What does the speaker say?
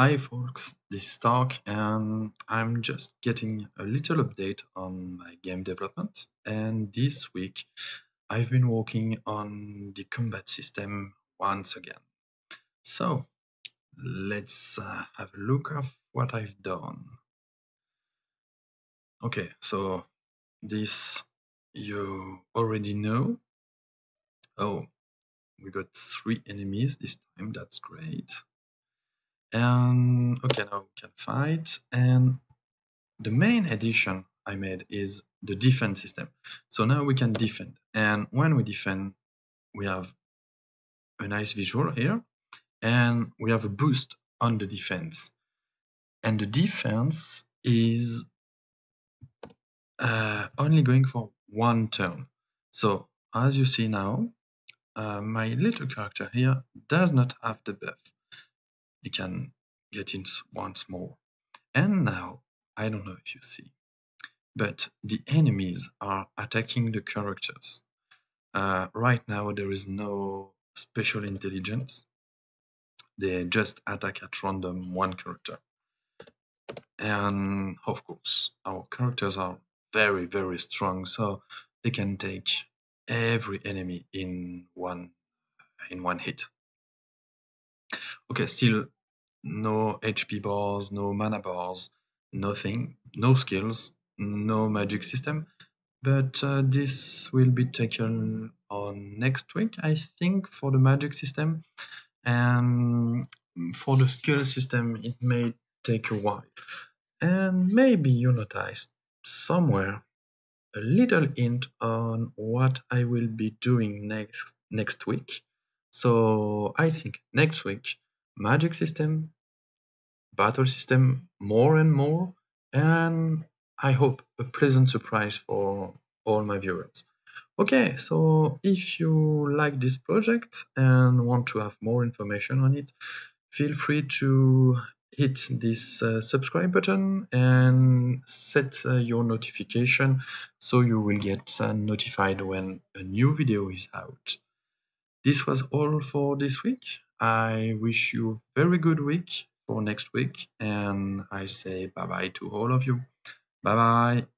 Hi folks, this is Stark and I'm just getting a little update on my game development and this week I've been working on the combat system once again. So let's uh, have a look at what I've done. Okay, so this you already know. Oh, we got three enemies this time, that's great. And okay, now we can fight. And the main addition I made is the defense system. So now we can defend. And when we defend, we have a nice visual here. And we have a boost on the defense. And the defense is uh, only going for one turn. So as you see now, uh, my little character here does not have the buff. He can get it once more. And now, I don't know if you see, but the enemies are attacking the characters. Uh, right now, there is no special intelligence. They just attack at random one character. And of course, our characters are very, very strong, so they can take every enemy in one in one hit. Okay, still no HP bars, no mana bars, nothing, no skills, no magic system. But uh, this will be taken on next week, I think, for the magic system. And for the skill system, it may take a while. And maybe you noticed somewhere a little hint on what I will be doing next next week. So I think next week magic system, battle system more and more, and I hope a pleasant surprise for all my viewers. Okay, so if you like this project and want to have more information on it, feel free to hit this uh, subscribe button and set uh, your notification so you will get uh, notified when a new video is out. This was all for this week. I wish you a very good week for next week and I say bye bye to all of you. Bye bye.